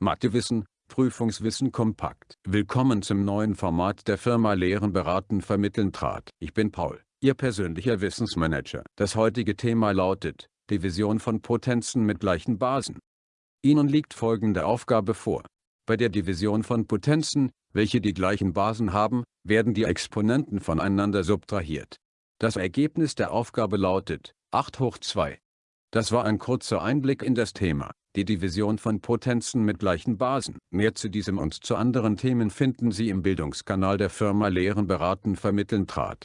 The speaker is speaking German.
Mathewissen, Prüfungswissen kompakt. Willkommen zum neuen Format der Firma Lehren beraten vermitteln trat. Ich bin Paul, Ihr persönlicher Wissensmanager. Das heutige Thema lautet, Division von Potenzen mit gleichen Basen. Ihnen liegt folgende Aufgabe vor. Bei der Division von Potenzen, welche die gleichen Basen haben, werden die Exponenten voneinander subtrahiert. Das Ergebnis der Aufgabe lautet 8 hoch 2. Das war ein kurzer Einblick in das Thema, die Division von Potenzen mit gleichen Basen. Mehr zu diesem und zu anderen Themen finden Sie im Bildungskanal der Firma Lehren beraten vermitteln trat.